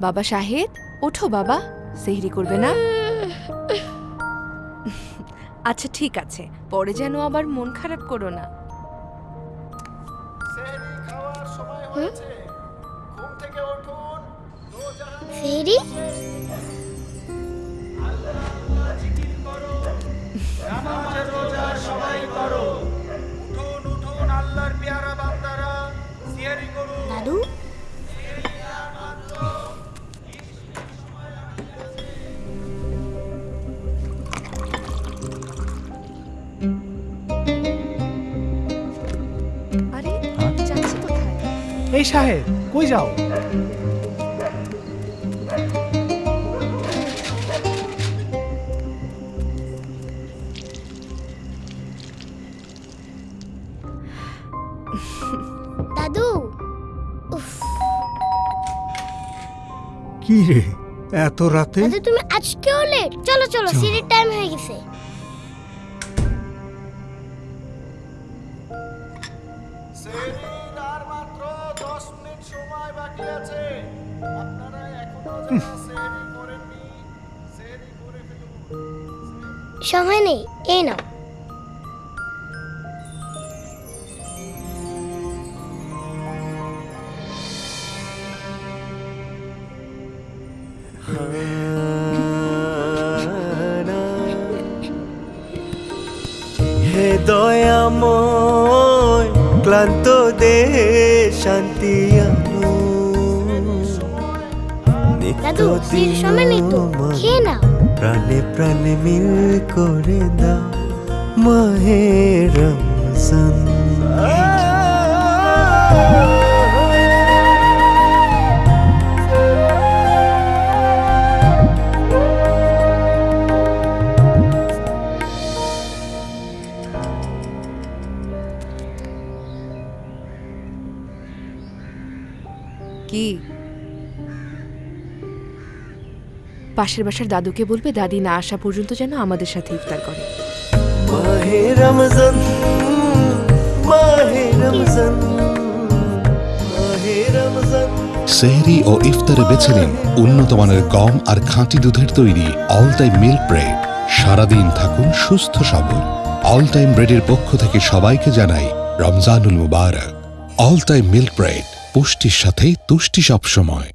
বাবা শাহেদ ওঠো বাবা সেহরি করবে না। আচ্ছা ঠিক আছে পরে যেন আবার মন খারাপ করো না। সেহরি এই সাহেব কই যাও? দাদু উফ। কি রে এত রাতে? দাদু তুমি আজকেও লেট চলো চলো সিঁড়ির টাইম হয়ে গেছে। সময় নেই এই নাও। হে দয়াময় ক্লান্ত দেহে শান্তি আনো দাদু সিঁড়ির সময় নেই তো খেয়ে নাও। প্রাণে প্রাণে মিল করে দাও মাহে রমজান। কি? পাশের বাসার দাদুকে বলবে দাদি না আসা পর্যন্ত যেন আমাদের সাথে ইফতার করে। মাহে রমজান মাহে রমজান সেহরি ও ইফতারে বেছে নিন উন্নত মানের গম আর খাঁটি দুধের তৈরি অল টাইম মিল্ক ব্রেড সারাদিন থাকুন সুস্থ সবল। অল টাইম ব্রেডের পক্ষ থেকে সবাইকে জানাই রমজানুল মুবারক। অল টাইম মিল্ক ব্রেড পুষ্টির সাথে তুষ্টি সবসময়।